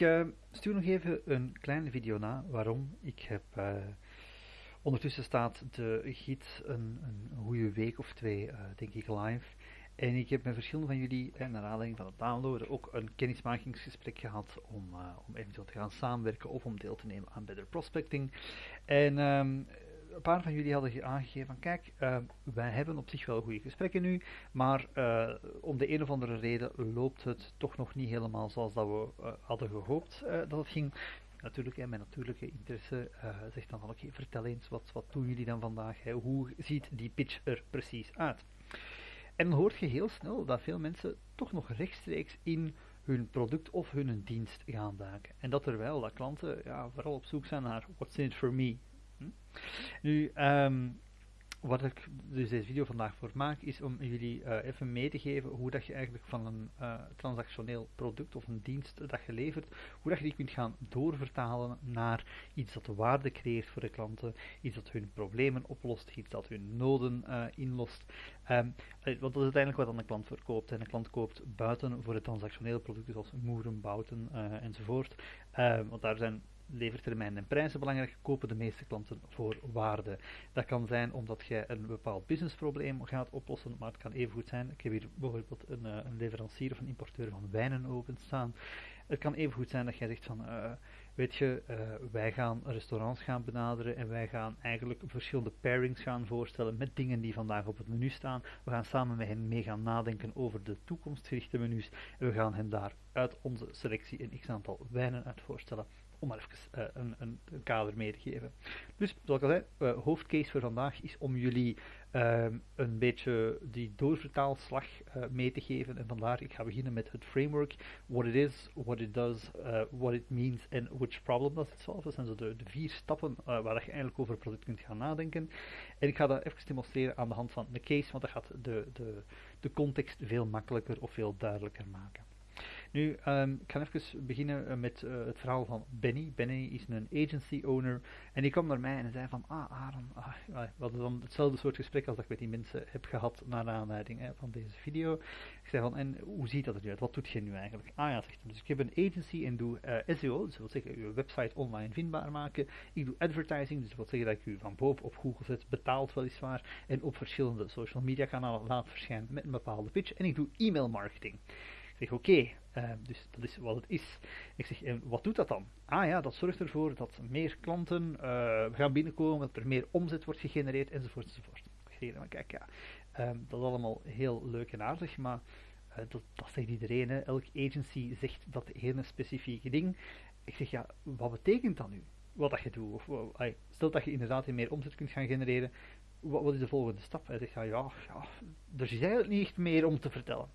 uh, stuur nog even een kleine video na waarom. Ik heb uh, ondertussen staat de gids een, een goede week of twee, uh, denk ik, live. En ik heb met verschillende van jullie, eh, naar aanleiding van het downloaden, ook een kennismakingsgesprek gehad om, om eventueel te gaan samenwerken of om deel te nemen aan Better Prospecting. En um, een paar van jullie hadden aangegeven van kijk, uh, wij hebben op zich wel goede gesprekken nu, maar uh, om de een of andere reden loopt het toch nog niet helemaal zoals dat we uh, hadden gehoopt dat het ging. Natuurlijk, hè, mijn natuurlijke interesse zegt dan van oké, vertel eens, wat, wat doen jullie dan vandaag? Hoe ziet die pitch er precies uit? En dan hoort je heel snel dat veel mensen toch nog rechtstreeks in hun product of hun dienst gaan duiken. En dat terwijl dat klanten ja, vooral op zoek zijn naar what's in it for me, Hm? Nu, um, wat ik dus deze video vandaag voor maak, is om jullie uh, even mee te geven hoe dat je eigenlijk van een uh, transactioneel product of een dienst dat je levert, hoe dat je die kunt gaan doorvertalen naar iets dat waarde creëert voor de klanten, iets dat hun problemen oplost, iets dat hun noden uh, inlost. Um, want dat is uiteindelijk wat dan de klant verkoopt. En de klant koopt buiten voor de transactionele producten zoals moeren, bouten enzovoort. want daar zijn levertermijn en prijzen belangrijk, kopen de meeste klanten voor waarde. Dat kan zijn omdat je een bepaald businessprobleem gaat oplossen, maar het kan even goed zijn, ik heb hier bijvoorbeeld een, een leverancier of een importeur van wijnen openstaan. Het kan even goed zijn dat jij zegt van, uh, weet je, uh, wij gaan restaurants gaan benaderen en wij gaan eigenlijk verschillende pairings gaan voorstellen met dingen die vandaag op het menu staan. We gaan samen met hen mee gaan nadenken over de toekomstgerichte menus en we gaan hen daar uit onze selectie een x-aantal wijnen uit voorstellen om maar even uh, een, een, kader mee te geven. Dus, zoals ik al zei, uh, hoofdcase voor vandaag is om jullie uh, een beetje die doorvertaalslag uh, mee te geven. En vandaar, ik ga beginnen met het framework. What it is, what it does, what it means en which problem does it solve. Dat zijn zo de, de vier stappen waar je eigenlijk over het product kunt gaan nadenken. En ik ga dat even demonstreren aan de hand van een case, want dat gaat de, de, de context veel makkelijker of veel duidelijker maken. Nu, um, ik ga even beginnen uh, met uh, het verhaal van Benny. Benny is een agency owner en die kwam naar mij en zei van, ah Aaron, ah, we hadden dan hetzelfde soort gesprek als dat ik met die mensen heb gehad naar aanleiding hè, van deze video. Ik zei van, en hoe ziet dat er nu uit? Wat doet je nu eigenlijk? Ah ja, zegt hij, dus ik heb een agency en doe uh, SEO, dus dat wil zeggen uw website online vindbaar maken. Ik doe advertising, dus dat wil zeggen dat ik u van boven op Google zet, betaald weliswaar, en op verschillende social media kanalen laat verschijnen met een bepaalde pitch. En ik doe e-mail marketing. Zeg oké, uh, dus dat is wat het is. Ik zeg, en wat doet dat dan? Ah ja, dat zorgt ervoor dat meer klanten uh, gaan binnenkomen, dat er meer omzet wordt gegenereerd, enzovoort, enzovoort. Ik zeg, maar kijk, ja, um, dat is allemaal heel leuk en aardig, maar uh, dat, dat zegt iedereen. Hè. Elk agency zegt dat ene specifieke ding. Ik zeg, ja, wat betekent dat nu? Wat dat je doet? Of, stel dat je inderdaad meer omzet kunt gaan genereren, wat, wat is de volgende stap? Hij zegt, ja, ja, ja, er is eigenlijk niet echt meer om te vertellen.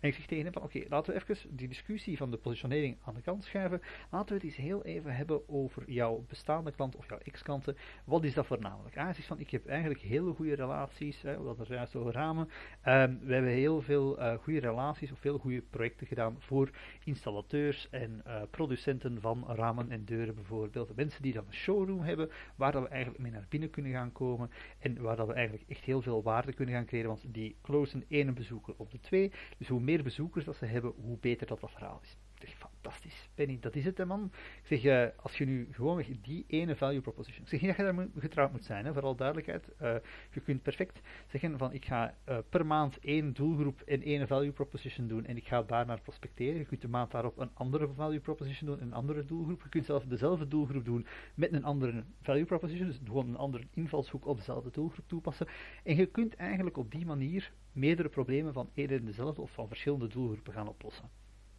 En ik zeg tegen hem van, oké, laten we even die discussie van de positionering aan de kant schuiven. Laten we het eens heel even hebben over jouw bestaande klant of jouw ex-klanten. Wat is dat voornamelijk? Hij zegt van, ik heb eigenlijk hele goede relaties, hè, we hadden er juist over ramen. Um, we hebben heel veel uh, goede relaties of veel goede projecten gedaan voor installateurs en uh, producenten van ramen en deuren bijvoorbeeld. Mensen die dan een showroom hebben, waar dat we eigenlijk mee naar binnen kunnen gaan komen en waar dat we eigenlijk echt heel veel waarde kunnen gaan creëren, want die closen één bezoeker op de twee. Dus hoe meer bezoekers dat ze hebben, hoe beter dat dat verhaal is. Zeg, fantastisch, Penny, dat is het, man. Ik zeg, uh, als je nu gewoon die ene value proposition, ik zeg niet dat je daar getrouwd moet zijn, hè, vooral duidelijkheid. Uh, je kunt perfect zeggen van, ik ga uh, per maand één doelgroep en één value proposition doen en ik ga daarnaar prospecteren. Je kunt de maand daarop een andere value proposition doen, een andere doelgroep. Je kunt zelf dezelfde doelgroep doen met een andere value proposition, dus gewoon een andere invalshoek op dezelfde doelgroep toepassen. En je kunt eigenlijk op die manier meerdere problemen van één en dezelfde of van verschillende doelgroepen gaan oplossen.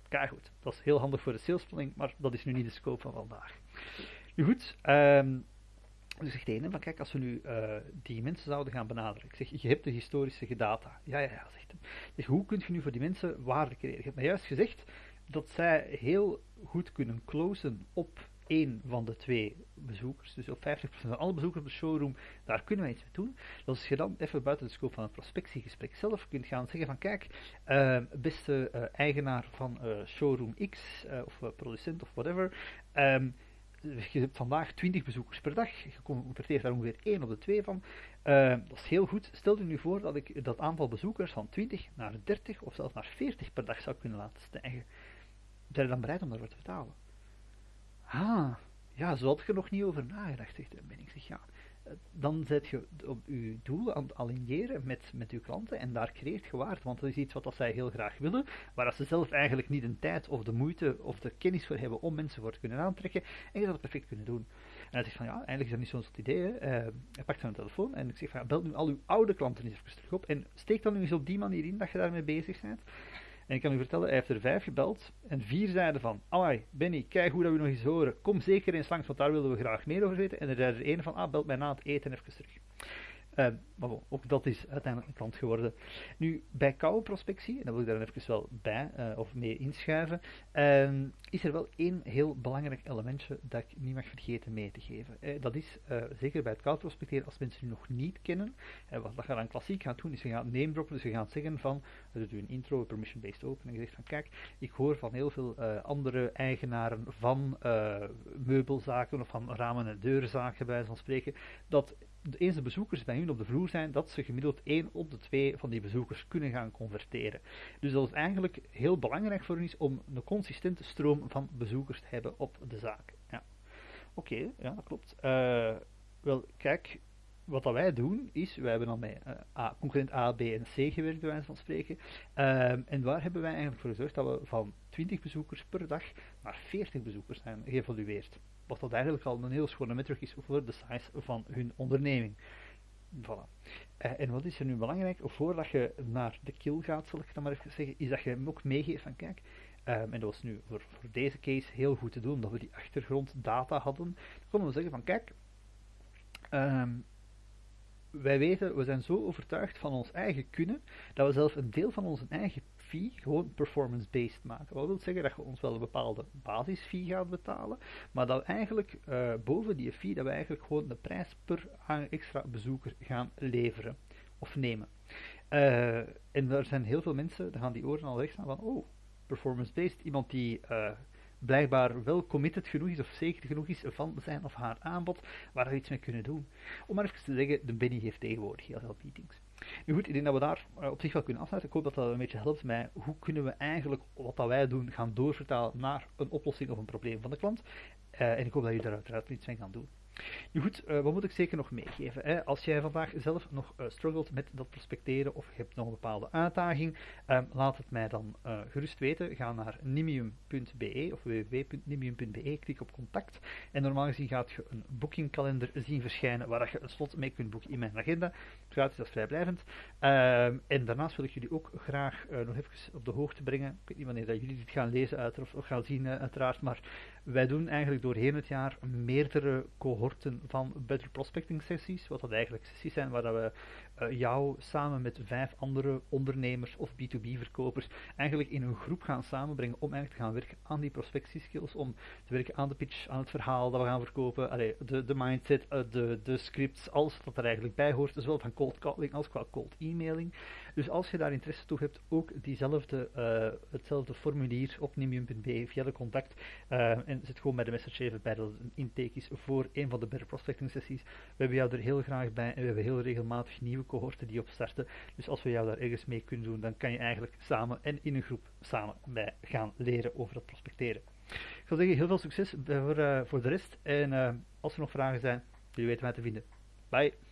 Kijk goed, dat is heel handig voor de salesplanning, maar dat is nu niet de scope van vandaag. Nu goed, dus zegt een van kijk, als we nu uh, die mensen zouden gaan benaderen. Ik zeg, je hebt de historische data. Ja, ja, ja, zegt hem. Zeg, hoe kun je nu voor die mensen waarde creëren? Je hebt mij juist gezegd dat zij heel goed kunnen closen op één van de twee bezoekers, dus op 50% van alle bezoekers op de showroom, daar kunnen wij iets mee doen. Dus als je dan even buiten de scope van het prospectiegesprek zelf kunt gaan zeggen van kijk, uh, beste uh, eigenaar van uh, showroom X, of producent of whatever, um, je hebt vandaag 20 bezoekers per dag, je converteert daar ongeveer 1 op de 2 van. dat is heel goed. Stel je nu voor dat ik dat aantal bezoekers van 20 naar 30 of zelfs naar 40 per dag zou kunnen laten stijgen. Ben je dan bereid om daarvoor te betalen? Ah, ja, zo had er nog niet over nagedacht, zegt Ben. Ik zeg, ja, eh, dan zet je op je doelen aan het aligneren met, met je klanten en daar creëert je waarde, want dat is iets wat zij heel graag willen, waar ze zelf eigenlijk niet de tijd of de moeite of de kennis voor hebben om mensen voor te kunnen aantrekken en je dat perfect kunnen doen. En hij zegt van ja, eigenlijk is dat niet zo'n soort idee. Uh, hij pakt zijn telefoon en ik zeg van ja, bel nu al uw oude klanten eens even terug op en steek dan nu eens op die manier in dat je daarmee bezig bent. En ik kan u vertellen, hij heeft er vijf gebeld en vier zeiden van, amai, Benny, kijk hoe dat we nog eens horen. Kom zeker eens langs, want daar willen we graag meer over weten. En er zei er een van, ah, belt mij na het eten even terug. Uh, maar ook dat is uiteindelijk een klant geworden. Nu, bij koude prospectie, en daar wil ik daar even wel bij uh, of mee inschuiven, uh, is er wel één heel belangrijk elementje dat ik niet mag vergeten mee te geven. Uh, dat is, zeker bij het koud prospecteren, als mensen u nog niet kennen, wat je dan klassiek gaat doen, is je gaat name droppen, dus je gaat zeggen van, we doen een intro, permission-based open, en je zegt van, kijk, ik hoor van heel veel andere eigenaren van meubelzaken of van ramen- en deurzaken, bij van spreken, dat eens de bezoekers bij hun op de vloer zijn, dat ze gemiddeld 1 op de 2 van die bezoekers kunnen gaan converteren. Dus dat is eigenlijk heel belangrijk voor hen is om een consistente stroom van bezoekers te hebben op de zaak. Ja. Oké, ja, dat klopt. Uh, wel, kijk, wat dat wij doen is, wij hebben dan met uh, A, concurrent A, B en C gewerkt, bij wijze van spreken. Uh, en waar hebben wij eigenlijk voor gezorgd dat we van 20 bezoekers per dag naar 40 bezoekers zijn geëvolueerd. Wat dat eigenlijk al een heel schone metric is voor de size van hun onderneming. Voilà. Uh, en wat is er nu belangrijk, voordat je naar de kill gaat, zal ik dan maar even zeggen, is dat je hem ook meegeeft van kijk, um, en dat was nu voor, deze case heel goed te doen, omdat we die achtergronddata hadden, dan konden we zeggen van kijk, um, wij weten, we zijn zo overtuigd van ons eigen kunnen, dat we zelf een deel van onze eigen fee gewoon performance-based maken. Wat wil zeggen dat je ons wel een bepaalde basisfee gaat betalen, maar dat we eigenlijk uh, boven die fee, dat we eigenlijk gewoon de prijs per extra bezoeker gaan leveren of nemen. Uh, en er zijn heel veel mensen, dan gaan die oren al recht staan van, oh, performance-based, iemand die uh, blijkbaar wel committed genoeg is of zeker genoeg is van zijn of haar aanbod, waar we iets mee kunnen doen. Om maar even te zeggen, de Benny heeft tegenwoordig heel veel meetings. Nu goed, ik denk dat we daar uh, op zich wel kunnen afsluiten. Ik hoop dat dat een beetje helpt mij. Hoe kunnen we eigenlijk wat dat wij doen gaan doorvertalen naar een oplossing of een probleem van de klant. Uh, en ik hoop dat jullie daar uiteraard iets mee gaan doen. Nu goed, uh, wat moet ik zeker nog meegeven? Hè? Als jij vandaag zelf nog uh, struggelt met dat prospecteren of je hebt nog een bepaalde uitdaging, um, laat het mij dan uh, gerust weten. Ga naar nimium.be of www.nimium.be, klik op contact en normaal gezien gaat je een boekingkalender zien verschijnen waar je een slot mee kunt boeken in mijn agenda. Gratis, dat is vrijblijvend. Um, en daarnaast wil ik jullie ook graag nog even op de hoogte brengen. Ik weet niet wanneer dat jullie dit gaan lezen uit, of, of gaan zien uiteraard, maar wij doen eigenlijk doorheen het jaar meerdere cohorten van Better Prospecting sessies, wat dat eigenlijk sessies zijn waar we jou samen met vijf andere ondernemers of B2B-verkopers eigenlijk in een groep gaan samenbrengen om eigenlijk te gaan werken aan die prospectieskills, om te werken aan de pitch, aan het verhaal dat we gaan verkopen, de, de mindset, uh, de, de scripts, alles wat er eigenlijk bij hoort, zowel van cold calling als qua cold emailing. Dus als je daar interesse toe hebt, ook diezelfde, uh, hetzelfde formulier op nimium.be via de contact en zit gewoon bij de message even bij dat het een intake is voor een van de better prospecting sessies. We hebben jou er heel graag bij en we hebben heel regelmatig nieuwe cohorten die opstarten. Dus als we jou daar ergens mee kunnen doen, dan kan je eigenlijk samen en in een groep samen bij gaan leren over het prospecteren. Ik zal zeggen, heel veel succes voor, uh, voor de rest. En uh, als er nog vragen zijn, jullie weten mij te vinden. Bye!